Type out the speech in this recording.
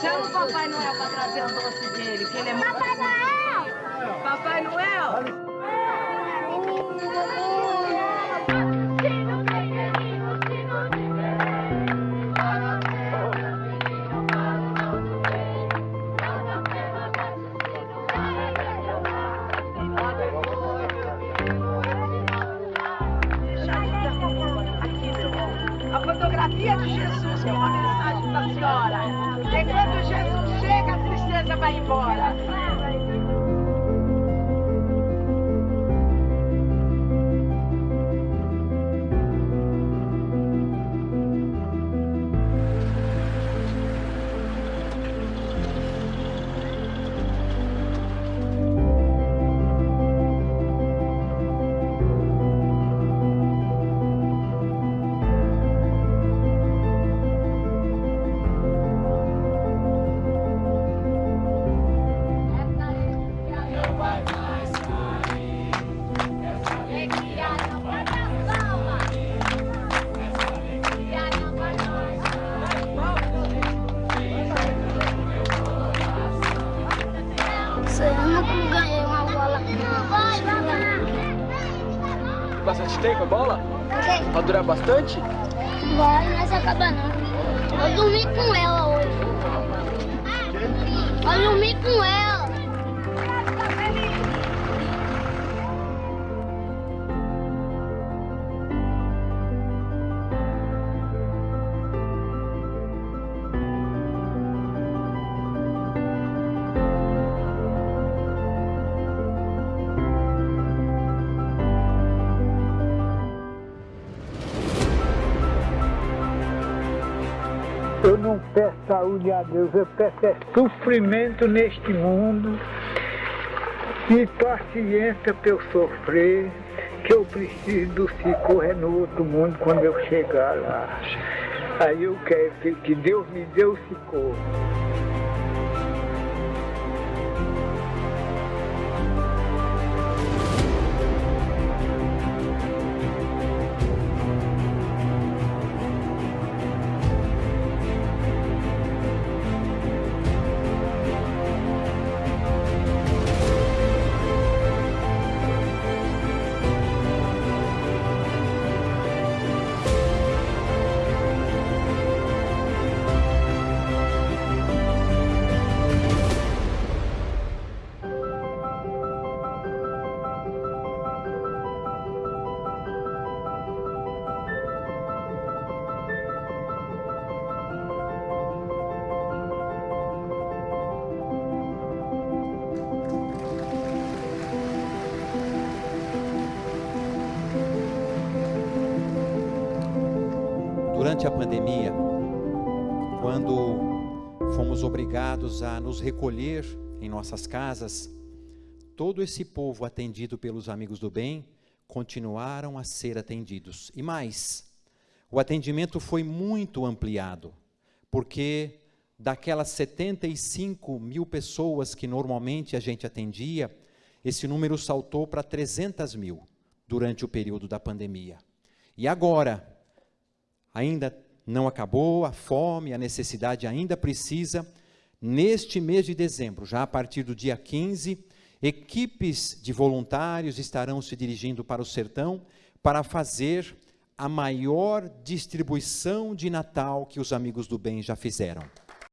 Chama o Papai Noel pra trazer o doce dele, que ele é muito... Papai A fotografia de Jesus, que é uma mensagem da senhora. E quando Jesus chega, a tristeza vai embora. Bastante tempo a bola? Vai durar bastante? Vai, mas acaba não. Eu dormi com ela hoje. Eu dormi com ela. Eu não peço saúde a Deus, eu peço é sofrimento neste mundo e paciência para eu sofrer, que eu preciso do socorro no outro mundo quando eu chegar lá. Aí eu quero que- que Deus me dê o socorro. Durante a pandemia, quando fomos obrigados a nos recolher em nossas casas, todo esse povo atendido pelos amigos do bem continuaram a ser atendidos. E mais, o atendimento foi muito ampliado, porque daquelas 75 mil pessoas que normalmente a gente atendia, esse número saltou para 300 mil durante o período da pandemia. E agora, ainda não acabou, a fome, a necessidade ainda precisa. Neste mês de dezembro, já a partir do dia 15, equipes de voluntários estarão se dirigindo para o sertão para fazer a maior distribuição de Natal que os amigos do bem já fizeram.